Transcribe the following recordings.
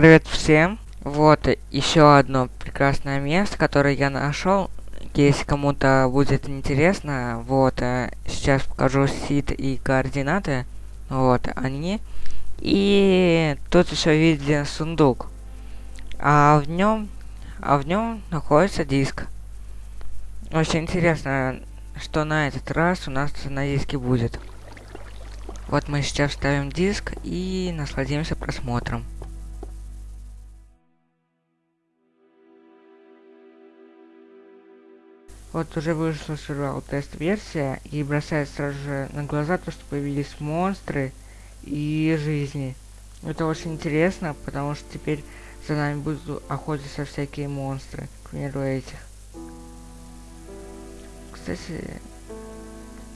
привет всем. Вот еще одно прекрасное место, которое я нашел. Если кому-то будет интересно, вот, э, сейчас покажу сид и координаты. Вот, они. И тут еще видите сундук. А в нем, а в нем находится диск. Очень интересно, что на этот раз у нас на диске будет. Вот мы сейчас ставим диск и насладимся просмотром. Вот уже вышла сериал тест-версия и бросает сразу же на глаза то, что появились монстры и жизни. Это очень интересно, потому что теперь за нами будут охотиться всякие монстры, к примеру этих. Кстати,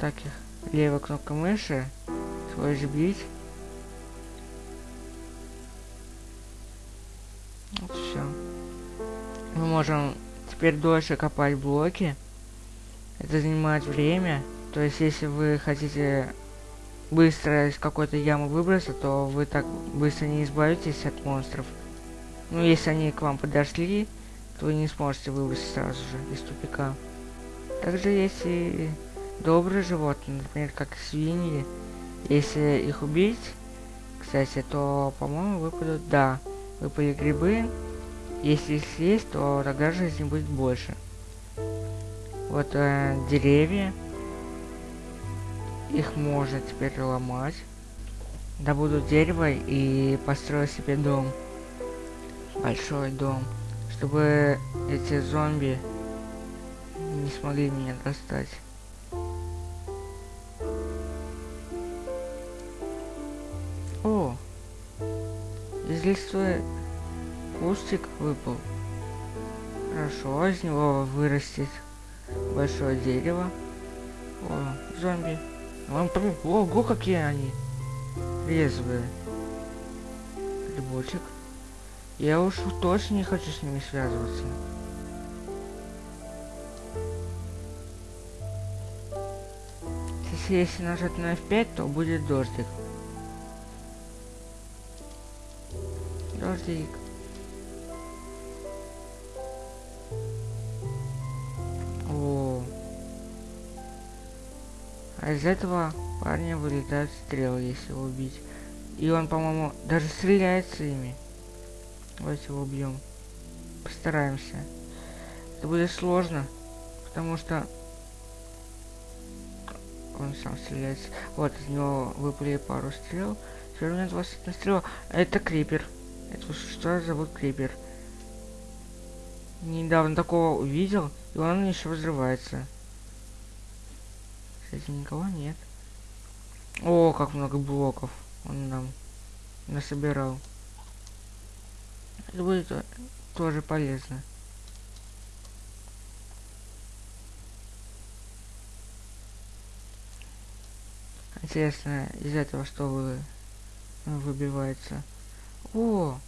таких левая кнопка мыши, свой бить. Вот все. Мы можем теперь дольше копать блоки это занимает время. То есть, если вы хотите быстро из какой-то ямы выбраться, то вы так быстро не избавитесь от монстров. Ну, если они к вам подошли, то вы не сможете выбраться сразу же из тупика. Также есть и добрые животные, например, как свиньи. Если их убить, кстати, то, по-моему, выпадут, да, выпали грибы. Если их съесть, то тогда жизни будет больше. Вот э, деревья. Их можно теперь ломать. Добуду дерево и построю себе дом. Большой дом. Чтобы эти зомби не смогли меня достать. О! Из листвы кустик выпал. Хорошо, из него вырастет большое дерево. О, зомби. Ого, какие они. Резвые. Грибочек. Я уж точно не хочу с ними связываться. Если, если нажать на F5, то будет дождик. Дождик. А из этого парня вылетают стрелы, если его убить. И он, по-моему, даже стреляется ими. Давайте его убьем. Постараемся. Это будет сложно, потому что он сам стреляется. Вот, из него выпали пару стрел. Теперь у меня 21 стрела. Это крипер. Это что зовут крипер. Недавно такого увидел, и он еще взрывается. Кстати, никого нет. О, как много блоков он нам насобирал. Это будет тоже полезно. Интересно, из этого что вы выбивается? О!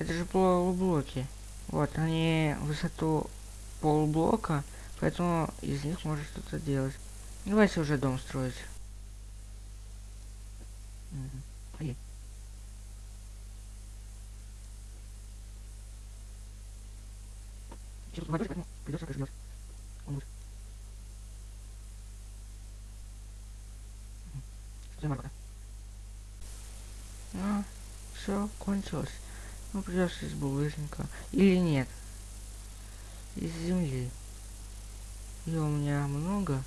Это же полублоки. Вот, они высоту полублока Поэтому из них можно что-то делать. Давайте уже дом строить. Придется. Он будет. А, все, кончилось. Ну, придется из булыжника. Или нет. Из земли. И у меня много.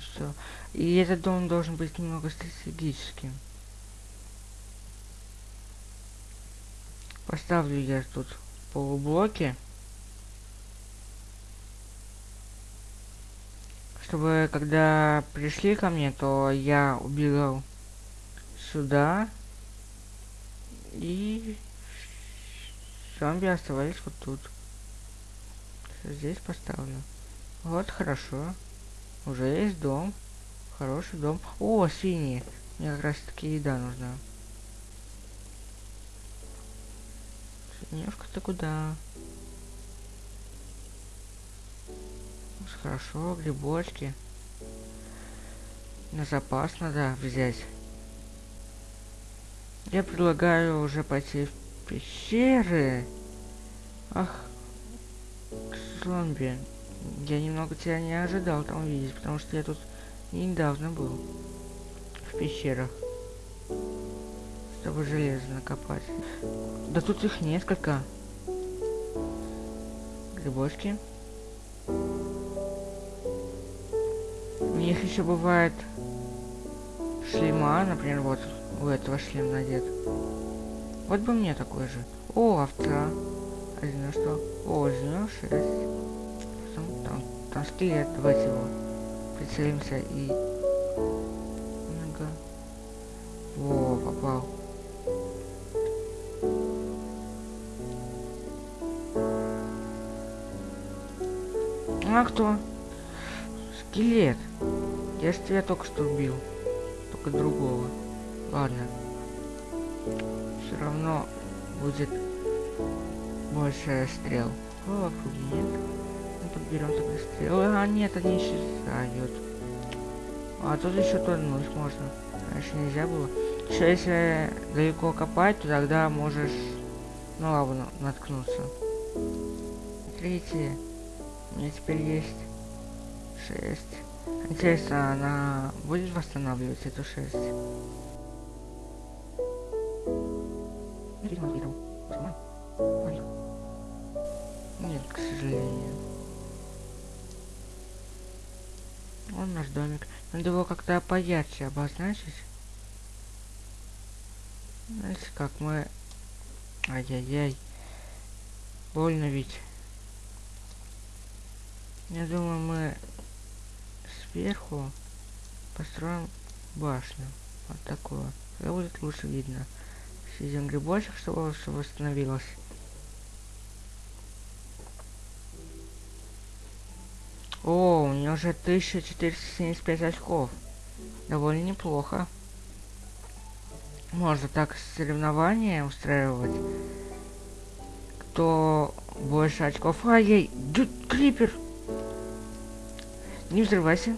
Что? И этот дом должен быть немного стратегическим. Поставлю я тут полублоки. Чтобы когда пришли ко мне, то я убегал сюда. И зомби оставались вот тут здесь поставлю. Вот, хорошо. Уже есть дом. Хороший дом. О, синий. Мне как раз таки еда нужна. Синевка-то куда? Хорошо, грибочки. На запас надо взять. Я предлагаю уже пойти в пещеры. Ах, зомби. Я немного тебя не ожидал там увидеть, потому что я тут недавно был. В пещерах. Чтобы железо накопать. Да тут их несколько. Грибочки. У них еще бывает шлема, например, вот у этого шлем надет. Вот бы мне такой же. О, овца. Один что? О, зеленый шесть. Там, там, скелет, давайте его прицелимся и... Ага. Во, попал. А кто? Скелет. Я же тебя только что убил. Только другого. Ладно. Все равно будет больше стрел. О, вокруг нет. Мы подберем тогда стрелы. А, нет, они исчезают. А тут еще тонуть можно. Раньше нельзя было. Еще если далеко копать, то тогда можешь ну ладно, наткнуться. Смотрите, у меня теперь есть 6. Интересно, она будет восстанавливать эту 6? Он наш домик. Надо его как-то поярче обозначить. Знаете, как мы... Ай-яй-яй. Больно ведь. Я думаю, мы сверху построим башню. Вот такую. Это будет лучше видно. Съедим грибочек, чтобы все восстановилось. О, у нее уже 1475 очков. Довольно неплохо. Можно так соревнования устраивать. Кто больше очков. Ай-яй, клипер! Не взрывайся.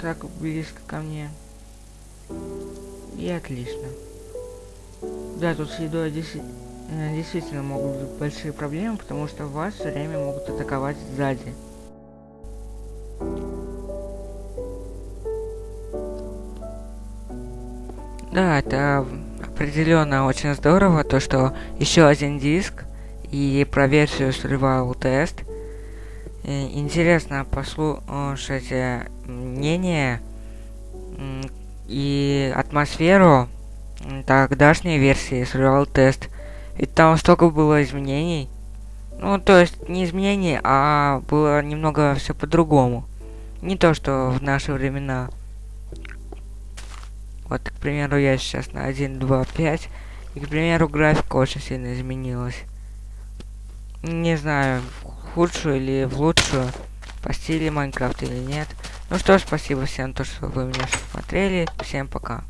Так близко ко мне. И отлично. Да, тут с едой действительно могут быть большие проблемы, потому что вас все время могут атаковать сзади. Да, это определенно очень здорово, то что еще один диск и про версию Survival Test. Интересно послушать э, мнение и атмосферу тогдашней версии Survival Test. Ведь там столько было изменений. Ну, то есть не изменений, а было немного все по-другому. Не то, что в наши времена. Вот, к примеру, я сейчас на 1, 2, 5. И, к примеру, графика очень сильно изменилась. Не знаю, в худшую или в лучшую. По стиле Майнкрафт или нет. Ну что ж, спасибо всем, то, что вы меня смотрели. Всем пока.